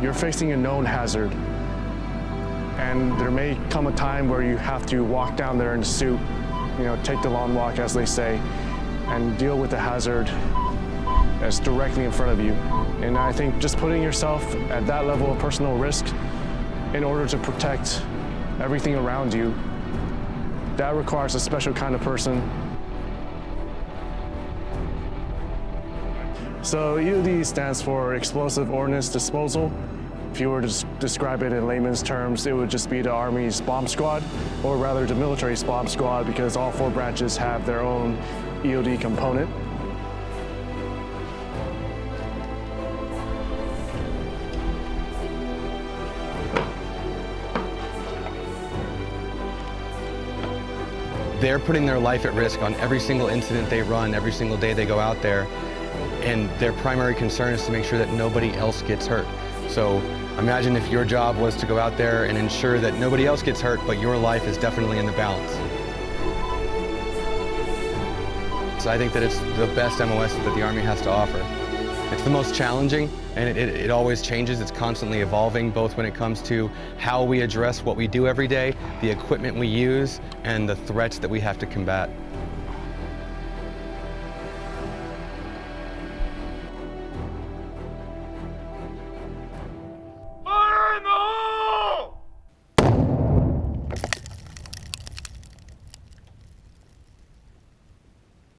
you're facing a known hazard. And there may come a time where you have to walk down there in a suit, you know, take the long walk, as they say, and deal with the hazard that's directly in front of you. And I think just putting yourself at that level of personal risk in order to protect everything around you, that requires a special kind of person. So EOD stands for Explosive Ordnance Disposal. If you were to describe it in layman's terms, it would just be the Army's bomb squad, or rather the military's bomb squad, because all four branches have their own EOD component. They're putting their life at risk on every single incident they run, every single day they go out there. And their primary concern is to make sure that nobody else gets hurt. So imagine if your job was to go out there and ensure that nobody else gets hurt, but your life is definitely in the balance. So I think that it's the best MOS that the Army has to offer. It's the most challenging, and it, it, it always changes. It's constantly evolving, both when it comes to how we address what we do every day, the equipment we use, and the threats that we have to combat.